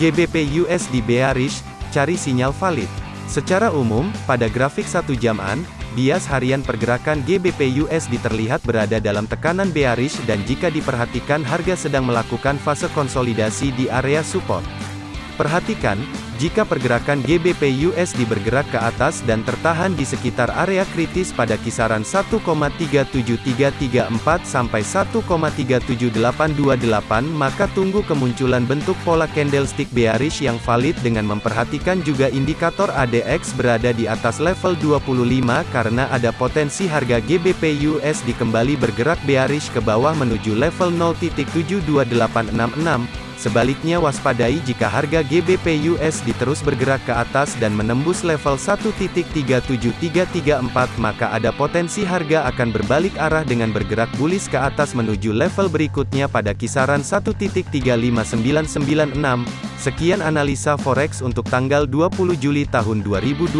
GBP USD bearish, cari sinyal valid. Secara umum, pada grafik satu jaman, bias harian pergerakan GBP USD terlihat berada dalam tekanan bearish dan jika diperhatikan harga sedang melakukan fase konsolidasi di area support. Perhatikan, jika pergerakan GBP USD bergerak ke atas dan tertahan di sekitar area kritis pada kisaran 1,37334 sampai 1,37828 maka tunggu kemunculan bentuk pola candlestick bearish yang valid dengan memperhatikan juga indikator ADX berada di atas level 25 karena ada potensi harga GBP USD kembali bergerak bearish ke bawah menuju level 0.72866 Sebaliknya waspadai jika harga GBP USD terus bergerak ke atas dan menembus level 1.37334 maka ada potensi harga akan berbalik arah dengan bergerak bullish ke atas menuju level berikutnya pada kisaran 1.35996. Sekian analisa forex untuk tanggal 20 Juli tahun 2021.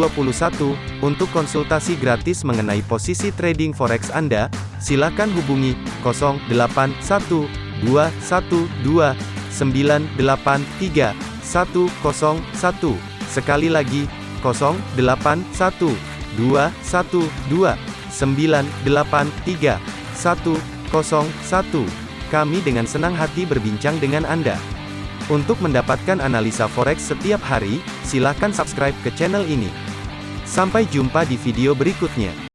Untuk konsultasi gratis mengenai posisi trading forex Anda, silakan hubungi 081212 983 101. Sekali lagi, 081 212 983 101. Kami dengan senang hati berbincang dengan Anda. Untuk mendapatkan analisa forex setiap hari, silakan subscribe ke channel ini. Sampai jumpa di video berikutnya.